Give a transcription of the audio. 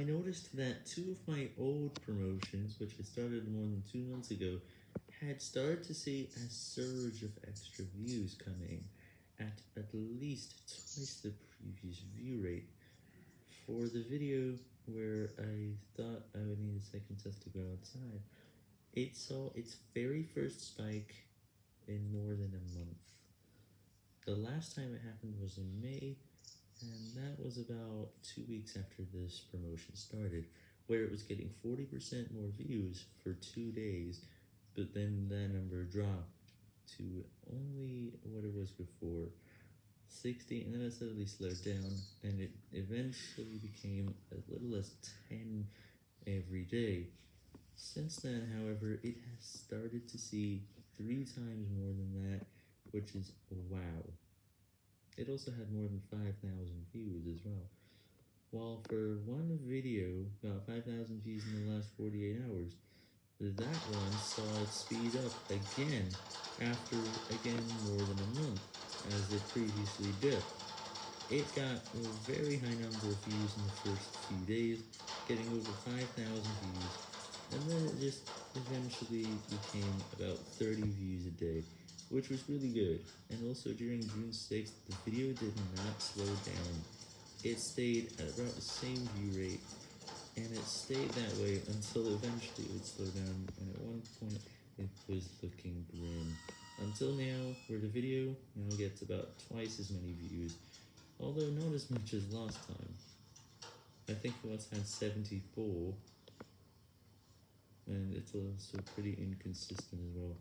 I noticed that two of my old promotions, which I started more than two months ago, had started to see a surge of extra views coming at at least twice the previous view rate. For the video where I thought I would need a second test to go outside, it saw its very first spike in more than a month. The last time it happened was in May, and was about two weeks after this promotion started, where it was getting 40% more views for two days, but then that number dropped to only what it was before, 60, and then it suddenly slowed down, and it eventually became as little as 10 every day. Since then, however, it has started to see three times more than that, which is wow. It also had more than 5,000 views as well. While for one video got 5,000 views in the last 48 hours, that one saw it speed up again after again more than a month, as it previously did. It got a very high number of views in the first few days, getting over 5,000 views, and then it just eventually became about 30 views a day, which was really good. And also during June 6th, the video did not slow down. It stayed at about the same view rate, and it stayed that way until eventually it would slow down, and at one point it was looking grim. Until now, where the video now gets about twice as many views, although not as much as last time. I think it once had 74, and it's also pretty inconsistent as well.